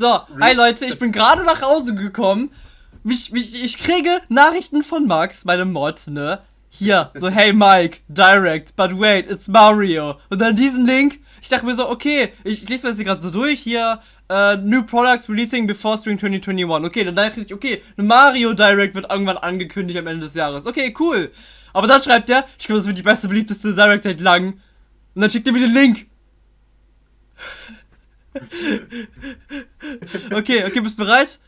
So, hi Leute, ich bin gerade nach Hause gekommen. Ich, ich, ich kriege Nachrichten von Max, meinem Mod, ne? Hier, so, hey Mike, direct, but wait, it's Mario. Und dann diesen Link. Ich dachte mir so, okay, ich, ich lese mir das hier gerade so durch. Hier, uh, New Products releasing before Spring 2021. Okay, dann dachte ich, okay, eine Mario Direct wird irgendwann angekündigt am Ende des Jahres. Okay, cool. Aber dann schreibt er, ich glaube, das wird die beste, beliebteste Direct seit langem. Und dann schickt er mir den Link. okay, okay, bist du bereit?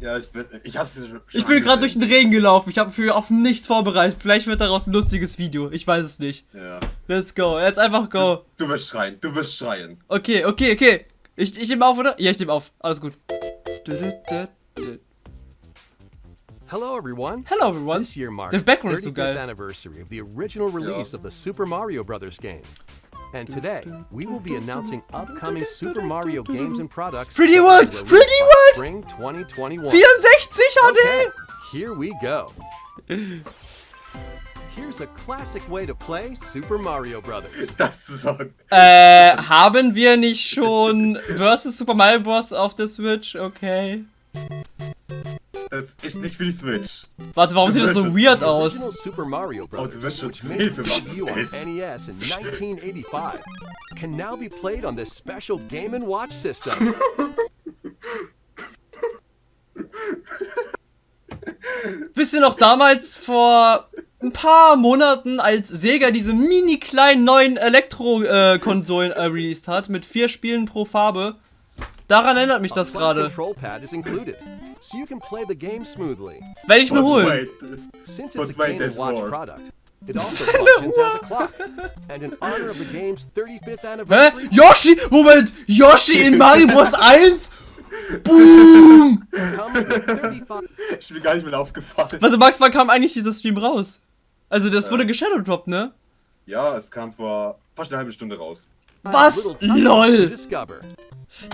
Ja, ich bin. Ich hab's schon. Ich bin gerade durch den Regen gelaufen. Ich habe für auf nichts vorbereitet. Vielleicht wird daraus ein lustiges Video. Ich weiß es nicht. Ja. Let's go. Jetzt einfach go. Du wirst schreien, du wirst schreien. Okay, okay, okay. Ich, ich nehme auf, oder? Ja, ich nehme auf. Alles gut. Hello everyone. Hello everyone. This year marks The the background is so 35th geil. anniversary of the original release of the Super Mario Brothers game. And today, we will be announcing upcoming Super Mario games and products 3D that will World! be released 3D by World! Spring 2021. 64 Okay, HD! here we go. Here's a classic way to play Super Mario Brothers. Das ist so. Äh, haben wir nicht schon Versus Super Mario Bros. auf der Switch? Okay. Das ist nicht für die Switch. Warte, warum sieht das so weird aus? Super Mario Oh, du Brothers, wirst schon which made its debut on. NES in 1985, can now be played on this special Game & Watch system. Wisst ihr noch damals vor ein paar Monaten, als Sega diese mini kleinen neuen Elektro-Konsolen äh, released hat, mit vier Spielen pro Farbe? Daran erinnert mich das gerade. So you can play the game smoothly. Werde ich mir But holen. wait. Since But it's a wait, Game Watch more. product, it also functions as a clock. And in honor of the game's 35th Hä? anniversary, Yoshi! Moment! Yoshi in Mario Bros. 1? Boom! it comes with 35 Ich bin gar nicht mehr aufgefallen. Warte, Max, wann kam eigentlich dieser Stream raus? Also, das wurde geshadowdropped, ne? Ja, es kam vor fast eine halbe Stunde raus. Was? LOL!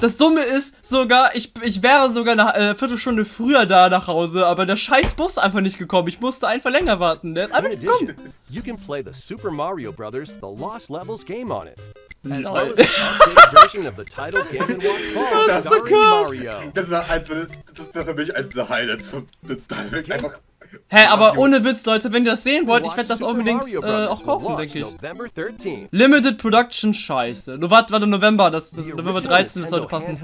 Das Dumme ist sogar, ich, ich wäre sogar eine äh, Viertelstunde früher da nach Hause, aber der scheiß Bus ist einfach nicht gekommen. Ich musste einfach länger warten. Der ist einfach In nicht gekommen. you can play the Super Mario Brothers The Lost Levels game on it. As Lol. well as an updated version of the title Game & Watch called Das ist so krass. Mario. Das war eins meiner- das war für mich eines der Highlights von The Direct. Einfach. Hä, aber Mario. ohne Witz, Leute, wenn ihr das sehen wollt, ich werde das unbedingt äh, auch kaufen, denke ich. November 13th. Limited Production Scheiße. Nur warte, warte, November, das, das November original 13, das sollte passen.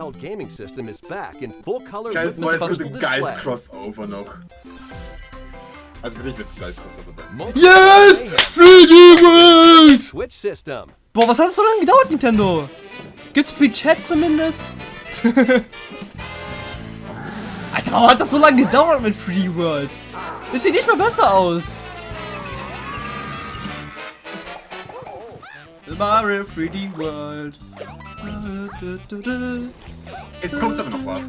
Geiles with Mal, fast es digital gibt ein geiles. Crossover noch. Also für dich wird es geiles Crossover sein. Yes! 3D World! Switch system. Boah, was hat das so lange gedauert, Nintendo? Gibt's Pre-Chat zumindest? Alter, warum hat das so lange gedauert mit 3D World? Das sieht nicht mal besser aus. Mario 3D World. Es kommt aber noch was.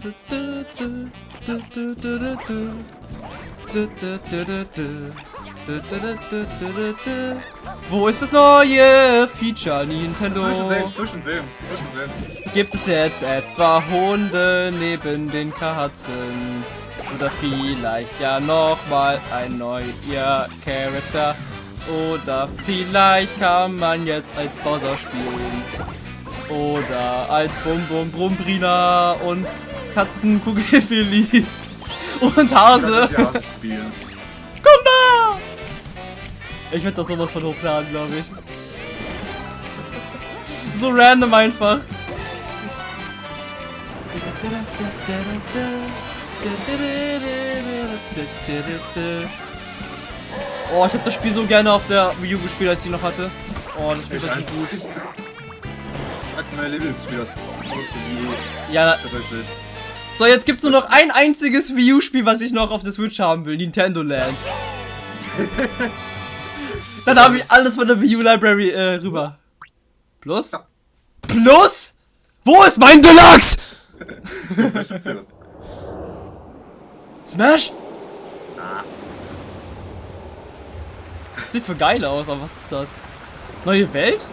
Wo ist das neue Feature, Nintendo? Zwischensehen, zwischensehen, zwischensehen. Gibt es jetzt etwa Hunde neben den Katzen? Oder vielleicht ja nochmal ein neuer Charakter? Oder vielleicht kann man jetzt als Bowser spielen? Oder als Bum Bum Brumbrina und Katzenkugelfili und Hase? Ja, spielen. Komm da! Ich werde das sowas von hochladen, glaube ich. So random einfach. Oh, ich habe das Spiel so gerne auf der Wii U gespielt, als ich noch hatte. Oh, das Spiel ist richtig gut. Als meine Lieblingsspieler. Ja, Tatsächlich. so jetzt gibt's nur noch ein einziges Wii U-Spiel, was ich noch auf der Switch haben will. Nintendo Land. Dann habe ich alles von der Wii U Library äh, rüber. Plus? Plus? Wo ist mein Deluxe? Smash? Sieht für geil aus, aber was ist das? Neue Welt?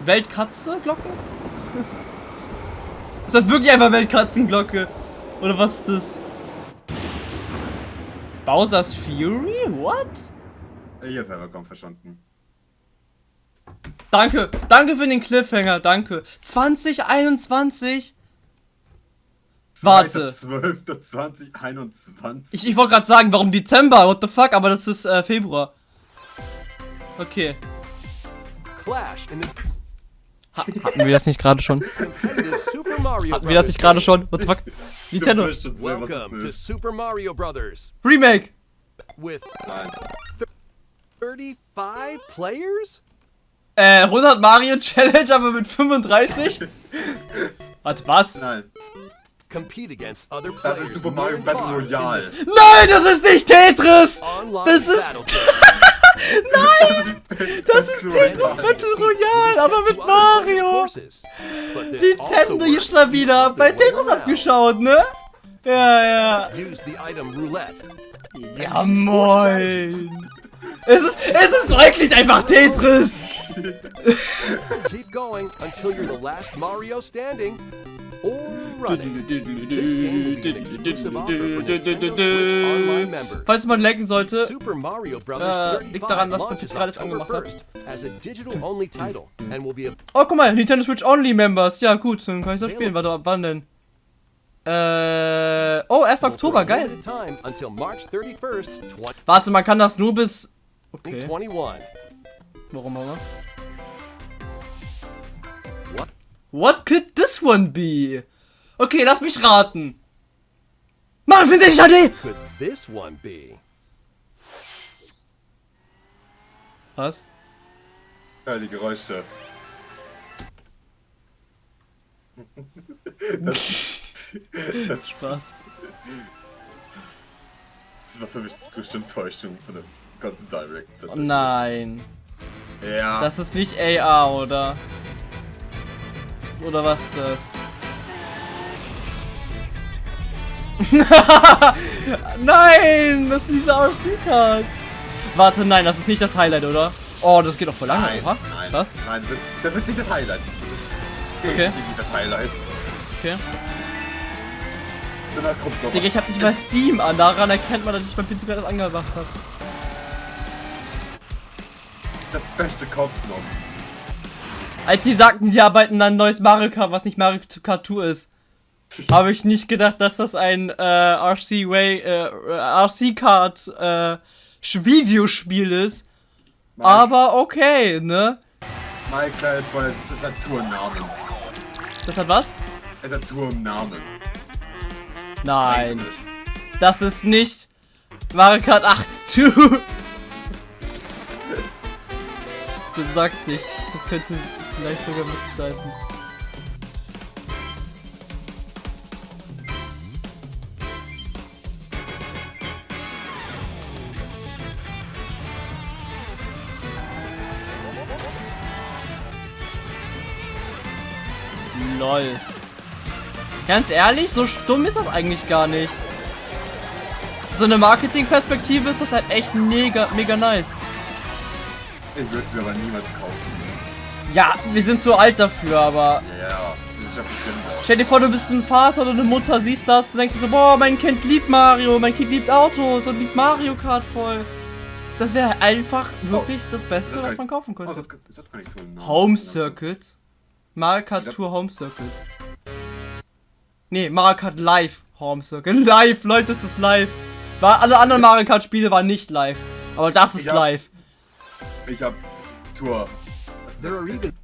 Weltkatze Glocken? Ist das wirklich einfach Weltkatzenglocke? Oder was ist das? Bowser's Fury? What? Ich hab's selber kaum verstanden. Danke, danke für den Cliffhanger, danke. 2021? Warte. 12.2021. Ich, ich wollte gerade sagen, warum Dezember? What the fuck? Aber das ist äh, Februar. Okay. Clash in this Hatten wir das nicht gerade schon? competitive Super Mario Hatten wir das nicht gerade schon? What the fuck? Nintendo. Welcome to. Super Mario Brothers Remake. with Nein. 35 players? Äh, 100 Mario Challenge, aber mit 35? Warte, was? Nein. Compete against other Das players. ist Super Mario Battle Royale. Nein, das ist nicht Tetris! Das ist- game. Das ist Tetris Battle Royale, aber mit Mario! Nintendo hier schon wieder bei Tetris abgeschaut, ne? Ja, ja. Use the item roulette. Ja, moin. Es ist, es ist wirklich einfach Tetris. Keep going until you're the last Mario standing or Falls man lecken sollte. Äh, 35 liegt daran, dass man jetzt gerade October angemacht hat. 1st as a digital-only title and will be Oh, guck mal, Nintendo Switch Only Members. Ja, gut, dann kann ich das spielen. Warte, wann denn? Äh. Oh, 1. Oktober, geil. limited time until March 31st, Warte, man kann das nur bis. Okay. 2021. Warum auch immer. What could this one be? Okay, lass mich raten. Mario 64 HD! Could this one be? Was? Ja, die Geräusche. Das, das, Spaß. das war für mich die größte Enttäuschung von dem ganzen Direct. Das Oh nein. Ja. Das ist nicht AR, oder? Oder was ist das? nein, das ist diese RC-Card. Warte, nein, das ist nicht das Highlight, oder? Oh, das geht doch voll lange, nein, oder? nein, Was? nein, das, das ist nicht das Highlight. Das ist Okay. nicht das Highlight. Okay. Digga, ich hab nicht mal Steam an. Daran erkennt man, dass ich mein PC gerade angemacht habe. das Beste kommt noch. Als sie sagten, sie arbeiten an ein neues Mario Kart, was nicht Mario Kart 2 ist, habe ich nicht gedacht, dass das ein äh, RC Way, äh, RC Kart äh, Videospiel ist. Mike, Aber okay, ne? Mein kleines es ist ein Tournamen. Das hat was? Es ist ein Tournamen. Nein, das ist nicht Mario Kart 8 2. Du sagst nichts. Das könnte vielleicht sogar wirklich heißen. Lol. Ganz ehrlich, so stumm ist das eigentlich gar nicht. So eine Marketingperspektive ist das halt echt mega, mega nice. Ich würde mir aber niemals kaufen. Ja, wir sind zu alt dafür, aber Ja, das ist ja für Kinder. stell dir vor, du bist ein Vater oder eine Mutter, siehst das und denkst dir so, boah, mein Kind liebt Mario, mein Kind liebt Autos und liebt Mario Kart voll. Das wäre einfach wirklich das Beste, was man kaufen Oh, könnte. das, das Namen. Home Circuit. Mario Kart Tour Home Circuit. Nee, Mario Kart Live Home Circuit. Live, Leute, das ist live. War, alle anderen Mario Kart Spiele waren nicht live. Aber das ist Ich hab- live. Ich hab Tour. There are even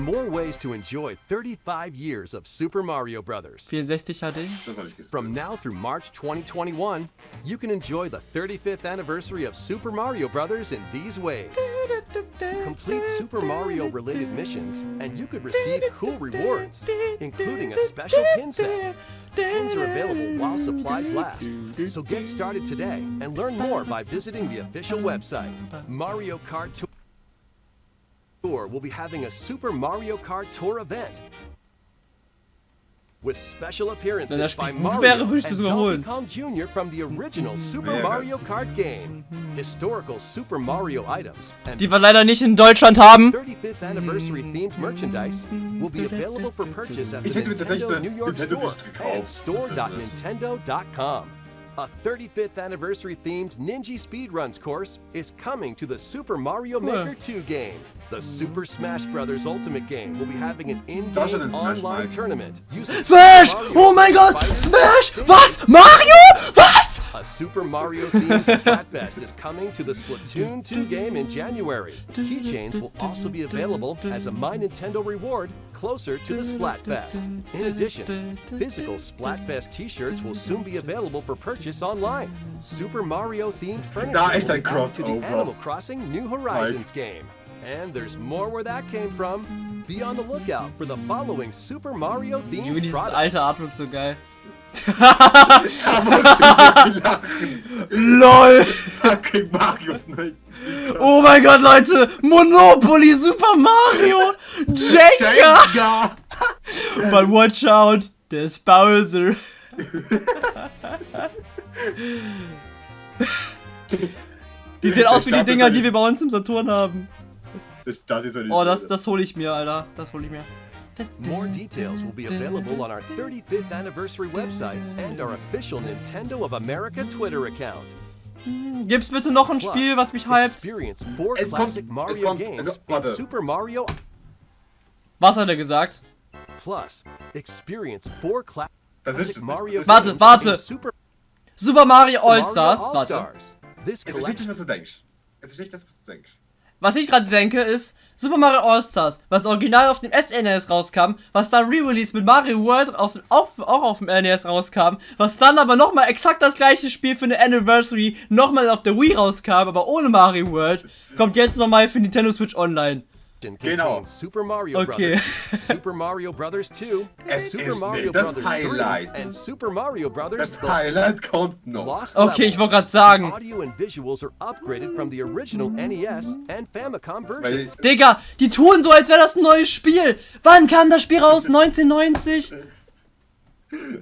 more ways to enjoy 35 years of Super Mario Brothers. 64 HD. Das hab ich gesehen. From now through March 2021, you can enjoy the 35th anniversary of Super Mario Brothers in these ways. Complete Super Mario related missions, and you could receive cool rewards, including a special pin set. Pins are available while supplies last. So get started today and learn more by visiting the official website. Mario Kart Tour will be having a Super Mario Kart Tour event. With special appearances Wenn by gut Mario wäre, würde ich and das. Donkey Kong Jr. from the original mm-hmm. Super Mario Kart game, historical Super Mario items, and Die wir leider nicht in Deutschland haben. 35th anniversary themed merchandise will be available for purchase at the Ich hätte mir tatsächlich Nintendo New York Nintendo Store Disc gekauft. and store.nintendo.com. A 35th anniversary themed Ninja Speedruns course is coming to the Super Mario Maker 2 game. The Super Smash Bros. Ultimate game will be having an in-game ein Smash, online tournament using Smash! Mario Oh mein Gott! Fighter Smash! Fighter Was? Mario? Was? A Super Mario themed Splatfest is coming to the Splatoon 2 game in January. Keychains will also be available as a My Nintendo reward closer to the Splatfest. In addition, physical Splatfest t-shirts will soon be available for purchase online. Super Mario themed furniture Da echt will be added to the Animal Crossing New Horizons game. And there's more where that came from. Be on the lookout for the following Super Mario Junge, themed dieses products. alte Artwork so geil. LOL! Fucking Mario Snake. Oh mein Gott, Leute! Monopoly Super Mario! Jenga! Jenga. But watch out, there's Bowser. Die sehen aus wie die Dinger, die wir bei uns im Saturn haben. Das, das ist ja nicht Oh, so. das, das hole ich mir, Alter. Das hole ich mir. More details will be available on our 35th anniversary website and our official Nintendo of America Twitter account. Gibt's bitte noch ein Spiel, was mich hypt? Es kommt- es kommt- games also, warte. Super Mario Was hat er gesagt? Plus. Experience four cla Das ist es Mario nicht. Warte, warte. Super Super Mario All-Stars. Warte. Es ist nicht das, was du denkst. Es ist nicht das, was du denkst. Was ich gerade denke, ist Super Mario All-Stars, was original auf dem SNES rauskam, was dann Re-Release mit Mario World aus, auf, auch auf dem NES rauskam, was dann aber nochmal exakt das gleiche Spiel für eine Anniversary nochmal auf der Wii rauskam, aber ohne Mario World, kommt jetzt nochmal für Nintendo Switch Online. Contains Genau. Super Mario Okay. Brothers, Super Mario Brothers 2, Es Super ist Mario das Brothers Highlight. 3, and Super Mario Brothers Das Highlight kommt noch. Lost Okay, ich wollte gerade sagen, Audio and visuals are upgraded from the original NES and Famicom Weil versions. Digga, die tun so, als wäre das ein neues Spiel. Wann kam das Spiel raus? 1990?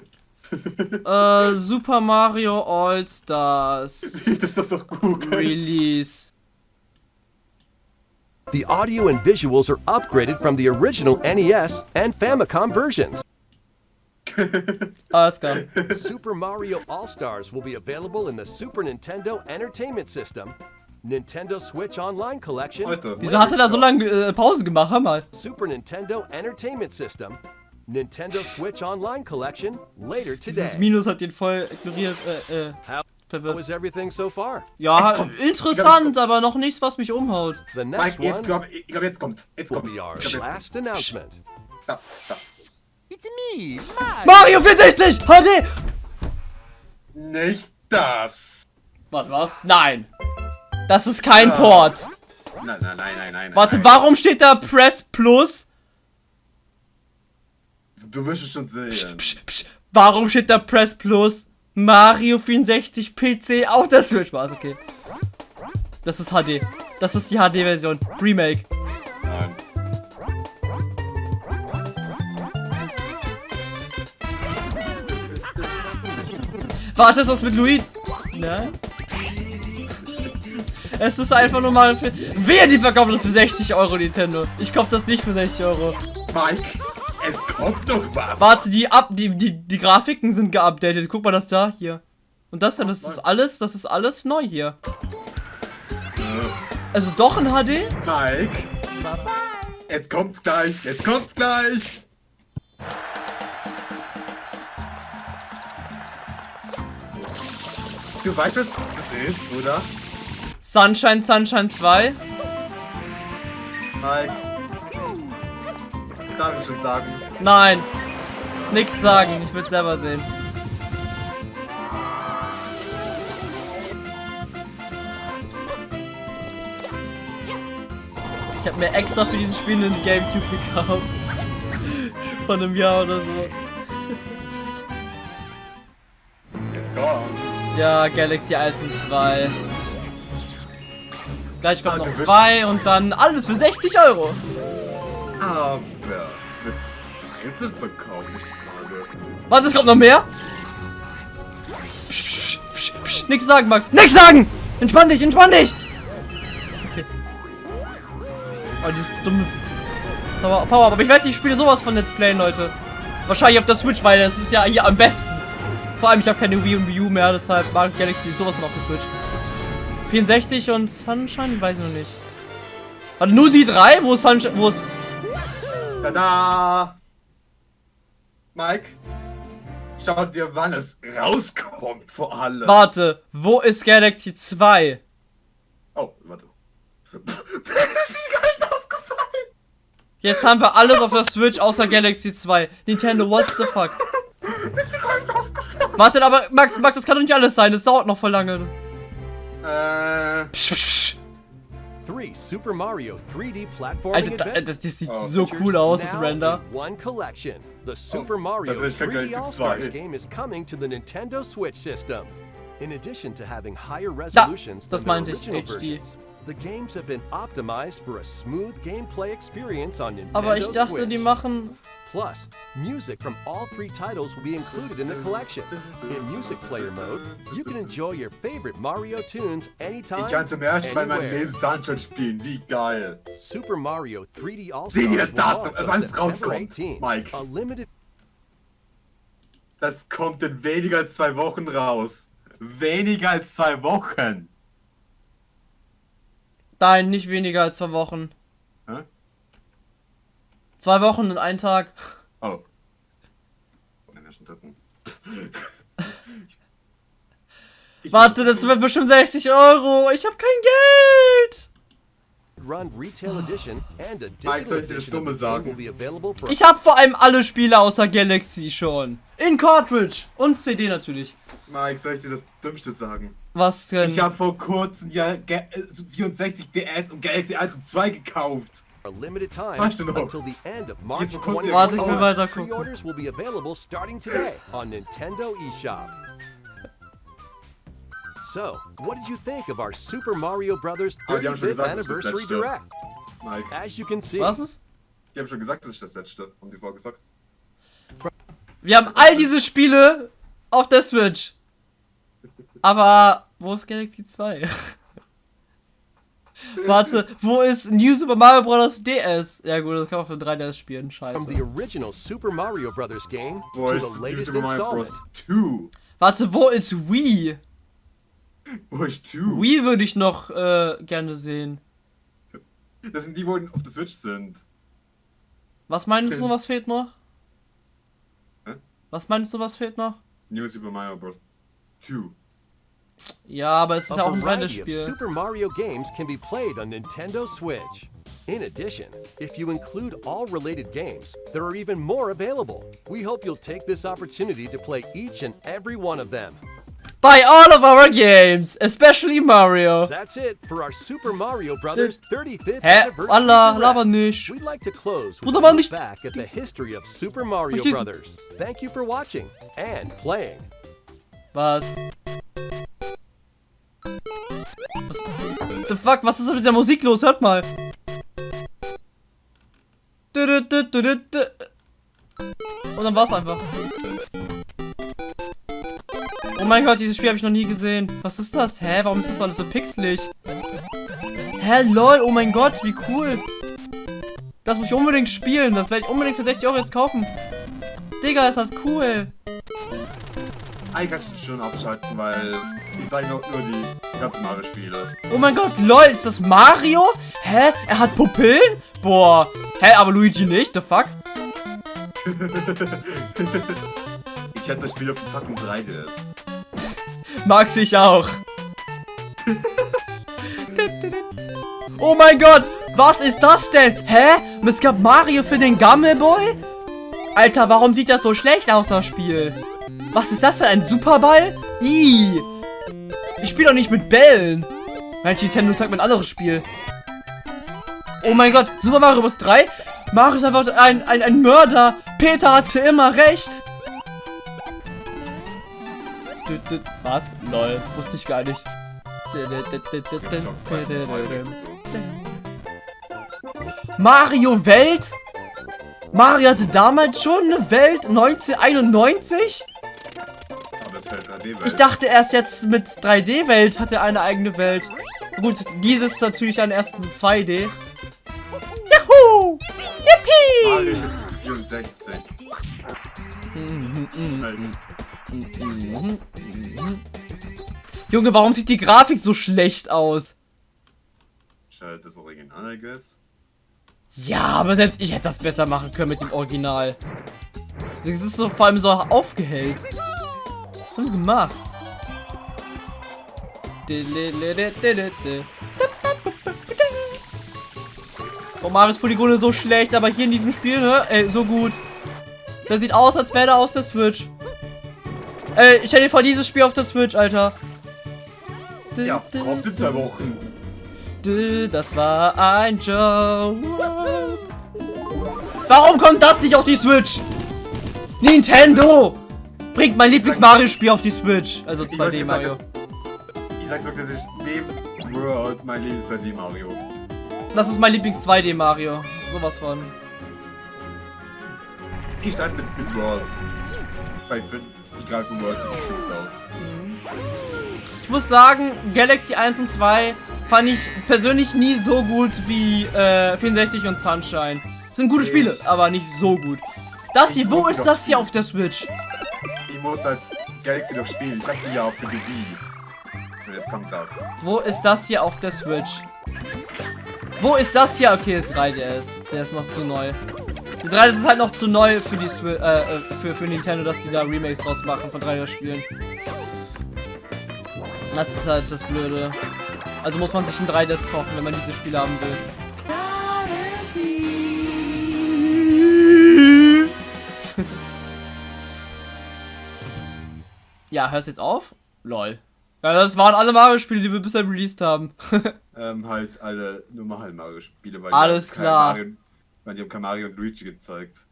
äh, Super Mario All-Stars das ist doch gut. Release. The audio and visuals are upgraded from the original NES and Famicom versions. Alles klar. Super Mario All Stars will be available in the Super Nintendo Entertainment System, Nintendo Switch Online Collection, Leute. Wieso hat er da so lange äh, Pause gemacht? Hör mal. Super Nintendo Entertainment System, Nintendo Switch Online Collection later Dieses today. Minus hat ihn voll ignoriert, äh, äh, How verwirrt. was everything so far? Ja, kommt. interessant, aber noch nichts, was mich umhaut. The next Mike, jetzt glaub, ich glaube, jetzt kommt. Jetzt kommt. glaub, jetzt- last announcement. Da, da. Mario 64! HD! Nicht das. Warte, was? Nein. Das ist kein Ja. Port. Nein, nein, nein, nein, nein. Warte, nein. warum steht da Press Plus? Du wirst es schon sehen. Psch, psch, warum steht da Press Plus? Mario 64 PC auf der Switch war okay. Das ist HD. Das ist die HD-Version. Remake. Nein. Warte, ist das mit Luigi? Nein. Es ist einfach nur Mario für. Wer die verkaufen das für 60 Euro, Nintendo? Ich kauf das nicht für 60 Euro. Mike, es kommt doch was. Warte, die ab, die, die, die Grafiken sind geupdatet. Guck mal das da, hier. Und das da, das ist alles, das ist alles neu hier. Also doch in HD? Mike. Jetzt kommt's gleich. Jetzt kommt's gleich. Du weißt, was das ist, oder? Sunshine, Sunshine 2. Mike. Darf ich schon sagen? Nein. Nix sagen, ich will selber sehen. Ich habe mir extra für dieses Spiel einen Gamecube gekauft. Von einem Jahr oder so. Ja, Galaxy 1 und 2. Gleich kommt Ah, noch du bist- 2 und dann alles für 60 Euro. Einzelverkauf nicht gerade. Warte, es kommt noch mehr? Psch, psch, psch, psch, nix sagen, Max. Nix sagen! Entspann dich, entspann dich! Okay. Oh, dieses dumme... Power, Power, aber ich wette, ich spiele sowas von Let's Play, Leute. Wahrscheinlich auf der Switch, weil das ist ja hier am besten. Vor allem, ich habe keine Wii und Wii U mehr, deshalb mag ich Galaxy sowas von auf der Switch. 64 und Sunshine? Weiß ich noch nicht. Warte, nur die drei? Wo ist Sunshine? Wo ist. Tada! Mike, schau dir, wann es rauskommt, vor allem. Warte, wo ist Galaxy 2? Oh, warte. das ist mir gar nicht aufgefallen. Jetzt haben wir alles auf der Switch außer Galaxy 2. Nintendo, what the fuck? Das ist mir gar nicht aufgefallen. Warte, aber Max, Max, das kann doch nicht alles sein. Das dauert noch voll lange. Äh, Psch, psch, psch. Alter, da, adventures das, das sieht Oh. so cool aus, das Render. in one collection. The Super Mario das ist kein 3D Galaxy All-Stars 2. game is coming to the Nintendo Switch system. In addition to having higher resolutions das than the meinte ich, original HD. versions, the games have been optimized for a smooth gameplay experience on Nintendo Aber ich dachte, Switch. die machen. Plus, music from all three titles will be included in the collection. In Music Player mode, you can enjoy your favorite Mario tunes anytime, ich kann zum ersten Mal in meinem anywhere. Leben Sunshine spielen. Wie geil. Super Mario 3D Sieh dir All-Stars das Datum, wann es rauskommt, 18. Mike. A limited Das kommt in weniger als zwei Wochen raus. Weniger als zwei Wochen. Nein, nicht weniger als zwei Wochen. Hä? Zwei Wochen und ein Tag. Oh. Von den ersten dritten. Ich- Warte, das wird bestimmt 60 Euro. Ich habe kein Geld. Run Retail Edition and a Mike, soll digital ich dir das Dumme sagen? Ich habe vor allem alle Spiele außer Galaxy schon. In Cartridge. Und CD natürlich. Mike, soll ich dir das Dümmste sagen? Was denn? Ich habe vor kurzem ja Ga- äh, 64 DS und Galaxy 1 und 2 gekauft. a limited time Weißt du noch? until the end of March Jetzt bekommt ihr- 2021. Warte, ich will weiter gucken. Pre-orders will be available starting today on Nintendo eShop. So, what did you think of our Super Mario. Ah, schon 35th gesagt, das ist das Anniversary. Direct? Mike, As you can see, Was ist? die haben schon gesagt, das ist das letzte. Haben die vorgesagt? Wir haben all diese Spiele auf der Switch. Aber wo ist Galaxy 2? Warte, wo ist New Super Mario Bros. DS? Ja gut, das kann man auf dem 3DS spielen. from the Scheiße. original Super Mario Bros. game Wo to ist the latest Super Mario installment. Bros. 2? Warte, wo ist Wii? Wo ist 2? Wii würde ich noch äh, gerne sehen. Das sind die, wo auf der Switch sind. Was meinst du, was fehlt noch? Hä? Was meinst du, was fehlt noch? New Super Mario Bros. 2. Ja, aber es ist ja auch ein. Super Mario games can be played on Nintendo Switch. In addition, if you include all related games, there are even more available. We hope you'll take this opportunity to play each and every one of them. Buy all of our games, especially Mario. That's it for our Super Mario Brothers 35th Hä? anniversary. Allah, Direct. laber nicht. We'd like to close with Bruder, a back at the history of Super Mario Brothers. Thank you for watching and playing. Was? Fuck, was ist mit der Musik los? Hört mal. Und dann war's einfach. Oh mein Gott, dieses Spiel habe ich noch nie gesehen. Was ist das? Hä, warum ist das alles so pixelig? Hä, lol, oh mein Gott, wie cool. Das muss ich unbedingt spielen. Das werde ich unbedingt für 60 Euro jetzt kaufen. Digga, ist das cool. Eigentlich kannst du schon abschalten, weil ich zeige noch nur die ganzen Mario-Spiele. Oh mein Gott, lol, ist das Mario? Hä? Er hat Pupillen? Boah. Hä, aber Luigi nicht? The fuck? Ich hätte das Spiel auf dem fucking 3DS. Mag ich auch. oh mein Gott, was ist das denn? Hä? Es gab Mario für den Gammelboy? Alter, warum sieht das so schlecht aus, das Spiel? Was ist das denn, ein Superball? Ih. Ich spiele doch nicht mit Bällen. Mein Nintendo zeigt mir ein anderes Spiel. Oh mein Gott, Super Mario Bros. 3? Mario ist einfach ein, ein, ein Mörder. Peter hatte immer recht. Was? Lol, wusste ich gar nicht. Mario Welt? Mario hatte damals schon eine Welt 1991? Aber es fällt 3D-Welt. Ich dachte erst jetzt mit 3D-Welt hat er eine eigene Welt. Gut, dieses ist natürlich ein ersten 2D. Juhu! Mario Yippie! ist jetzt 64. Halt. Junge, warum sieht die Grafik so schlecht aus? halt das Original, I guess. Ja, aber selbst ich hätte das besser machen können mit dem Original. Es ist so vor allem so aufgehellt. Was haben die gemacht? Oh, Marius Polygone so schlecht, aber hier in diesem Spiel, ne? Ey, so gut. Das sieht aus, als wäre er aus der Switch. Ey, ich hätte vor dieses Spiel auf der Switch, Alter. Ja, kommt in zwei Wochen. Das war ein Joke. Warum kommt das nicht auf die Switch? Nintendo! Bringt mein Lieblings-Mario-Spiel auf die Switch. Also 2D Mario. Ich sag's wirklich, das ist neben World mein Lieblings 2D Mario. Das ist mein Lieblings 2D Mario. Sowas von. Ich stand mit, mit World. Ich finde, die greifen World gut aus. Ich muss sagen, Galaxy 1 und 2 fand ich persönlich nie so gut wie äh, 64 und Sunshine. Das sind gute Spiele, aber nicht so gut. Das hier, wo ist das hier auf der Switch? Muss halt Galaxy noch spielen. Ich dachte ja auch für die Wii. Und jetzt kommt das. Wo ist das hier auf der Switch? Wo ist das hier? Okay, das 3DS. Der ist noch zu neu. Die 3DS ist halt noch zu neu für die Swi äh, äh, für, für Nintendo, dass die da Remakes draus machen von 3DS-Spielen. Das ist halt das Blöde. Also muss man sich ein 3DS kaufen, wenn man diese Spiele haben will. Ja, hörst jetzt auf? Lol. Ja, das waren alle Mario-Spiele, die wir bisher released haben. Ähm, halt alle normalen Mario-Spiele, weil Alles die klar. Mario, weil die haben kein Mario und Luigi gezeigt.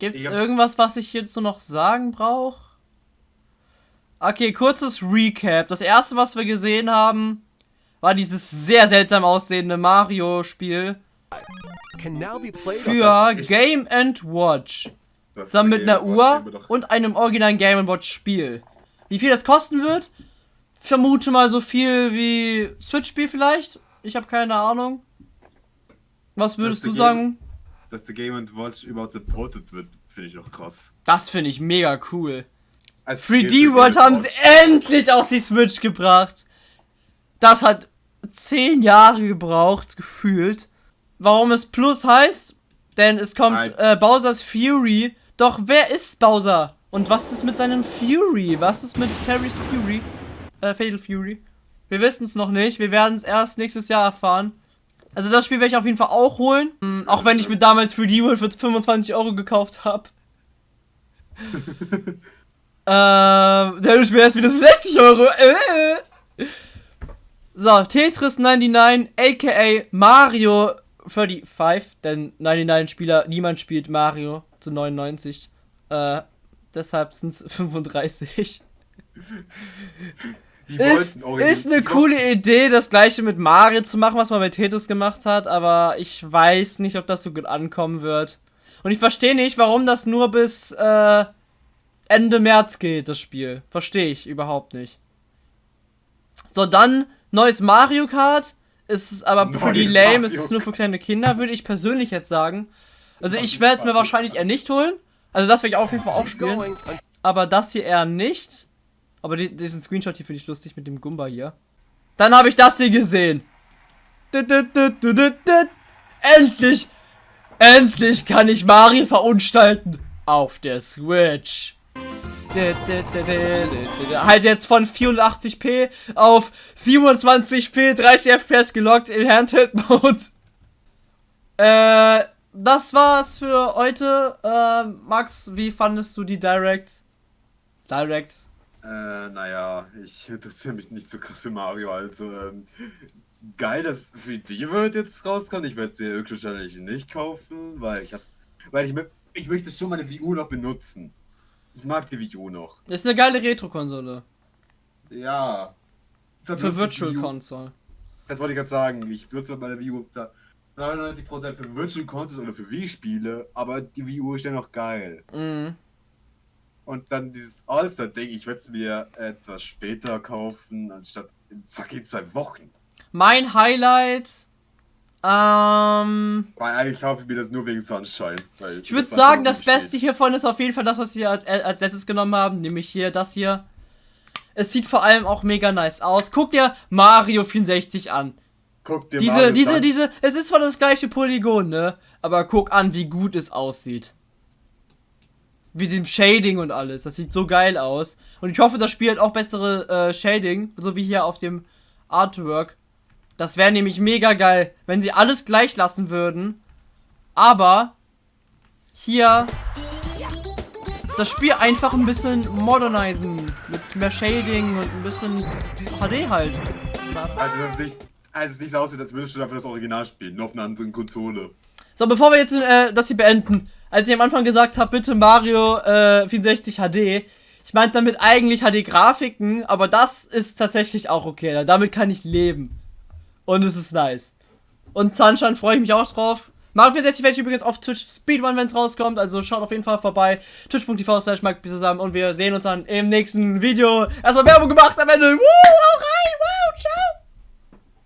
Gibt es Ich hab- irgendwas, was ich hierzu noch sagen brauche? Okay, kurzes Recap. Das erste, was wir gesehen haben, war dieses sehr seltsam aussehende Mario-Spiel für Game and Watch. Das Zusammen mit einer Uhr und einem originalen Game Watch Spiel. Wie viel das kosten wird? Vermute mal so viel wie Switch-Spiel vielleicht. Ich habe keine Ahnung. Was würdest du Game- sagen? Dass der Game Watch überhaupt supported wird, finde ich auch krass. Das finde ich mega cool. Als 3D Game World haben sie endlich auf die Switch gebracht. Das hat zehn Jahre gebraucht, gefühlt. Warum es Plus heißt? Denn es kommt äh, Bowser's Fury. Doch wer ist Bowser? Und was ist mit seinem Fury? Was ist mit Terry's Fury? Äh, Fatal Fury? Wir wissen es noch nicht. Wir werden es erst nächstes Jahr erfahren. Also das Spiel werde ich auf jeden Fall auch holen. Mm, auch wenn ich mir damals 3D World für 25 Euro gekauft habe. Ähm, der ist mir jetzt wieder für 60 Euro. Äh. So, Tetris 99, aka Mario 35, denn 99 Spieler, niemand spielt Mario zu 99. Äh, deshalb sind es 35. Die Ist, ist eine coole Idee, das gleiche mit Mario zu machen, was man bei Tetris gemacht hat, aber ich weiß nicht, ob das so gut ankommen wird. Und ich verstehe nicht, warum das nur bis äh, Ende März geht, das Spiel. Verstehe ich überhaupt nicht. So, dann neues Mario Kart. Ist aber pretty lame, Mario es ist nur für kleine Kinder, würde ich persönlich jetzt sagen. Also ich werde es mir wahrscheinlich eher nicht holen. Also das werde ich auf jeden Fall auch spielen. Aber das hier eher nicht. Aber die, diesen Screenshot hier finde ich lustig mit dem Gumba hier. Dann habe ich das hier gesehen. Endlich! Endlich kann ich Mario verunstalten. Auf der Switch. Halt jetzt von 84p auf 27p 30 FPS gelockt in Handheld Mode. Äh, das war's für heute. Äh, Max, wie fandest du die Direct? Direct. Äh, naja, ich interessiere mich nicht so krass für Mario, also, ähm, geil, dass 3D World jetzt rauskommt. Ich werde es mir höchstwahrscheinlich nicht kaufen, weil ich hab's, weil ich, ich möchte schon meine Wii U noch benutzen. Ich mag die Wii U noch. Ist eine geile Retro-Konsole. Ja. Für Virtual die Console. Das wollte ich gerade sagen. Ich benutze meine Wii U da 99% für Virtual Consoles oder für Wii-Spiele, aber die Wii U ist ja noch geil. Mhm. Und dann dieses All-Star-Ding, ich werde es mir etwas später kaufen, anstatt in fucking zwei Wochen. Mein Highlight. Ähm. Weil eigentlich kaufe ich mir das nur wegen Sunshine. Ich würde sagen, das Beste hiervon ist auf jeden Fall das, was wir als, als letztes genommen haben, nämlich hier das hier. Es sieht vor allem auch mega nice aus. Guck dir Mario 64 an. Guck dir Diese, Mario diese, Sun- diese, es ist zwar das gleiche Polygon, ne? Aber guck an, wie gut es aussieht. Mit dem Shading und alles. Das sieht so geil aus. Und ich hoffe, das Spiel hat auch bessere äh, Shading, so wie hier auf dem Artwork. Das wäre nämlich mega geil, wenn sie alles gleich lassen würden. Aber hier das Spiel einfach ein bisschen modernisieren. Mit mehr Shading und ein bisschen HD halt. Also, dass es nicht, als es nicht so aussieht, als würdest du dafür das Original spielen, nur auf einer anderen Konsole. So, bevor wir jetzt äh, das hier beenden, als ich am Anfang gesagt habe, bitte Mario äh, 64 HD, ich meinte damit eigentlich HD-Grafiken, aber das ist tatsächlich auch okay. Damit kann ich leben. Und es ist nice. Und Sunshine freue ich mich auch drauf. Mario 64 werde ich übrigens auf Twitch Speedrun, wenn es rauskommt. Also schaut auf jeden Fall vorbei. Twitch.tv slash zusammen. Und wir sehen uns dann im nächsten Video. Erstmal Werbung gemacht am Ende. Woo, hau rein. Wow, ciao.